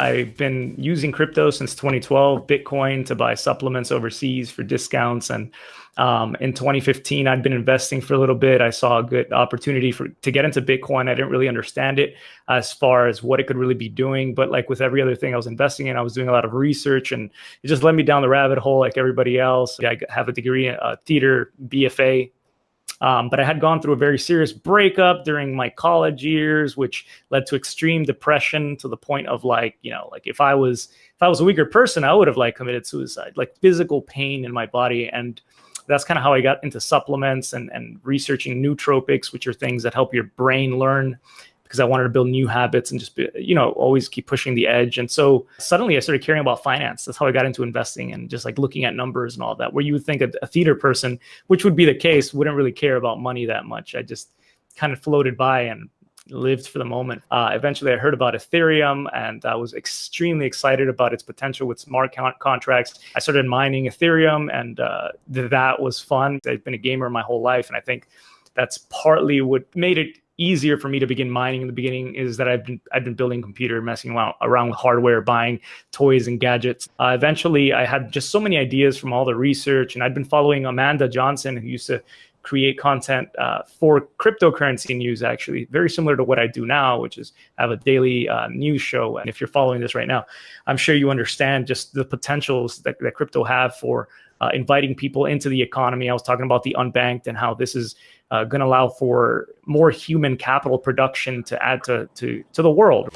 I've been using crypto since 2012, Bitcoin to buy supplements overseas for discounts. And um, in 2015, I'd been investing for a little bit. I saw a good opportunity for to get into Bitcoin. I didn't really understand it as far as what it could really be doing, but like with every other thing I was investing in, I was doing a lot of research, and it just led me down the rabbit hole like everybody else. I have a degree in uh, theater, BFA, um, but I had gone through a very serious breakup during my college years, which led to extreme depression to the point of like, you know, like if I was if I was a weaker person, I would have like committed suicide, like physical pain in my body. And that's kind of how I got into supplements and, and researching nootropics, which are things that help your brain learn because I wanted to build new habits and just be, you know, always keep pushing the edge. And so suddenly I started caring about finance. That's how I got into investing and just like looking at numbers and all that, where you would think a, a theater person, which would be the case, wouldn't really care about money that much. I just kind of floated by and lived for the moment. Uh, eventually, I heard about Ethereum and I was extremely excited about its potential with smart contracts. I started mining Ethereum and uh, th that was fun. I've been a gamer my whole life, and I think that's partly what made it easier for me to begin mining in the beginning is that I've been I've been building computer, messing around, around with hardware, buying toys and gadgets. Uh, eventually, I had just so many ideas from all the research, and I'd been following Amanda Johnson, who used to create content uh, for cryptocurrency news, actually, very similar to what I do now, which is have a daily uh, news show. And if you're following this right now, I'm sure you understand just the potentials that, that crypto have for uh, inviting people into the economy. I was talking about the unbanked and how this is uh, going to allow for more human capital production to add to, to, to the world.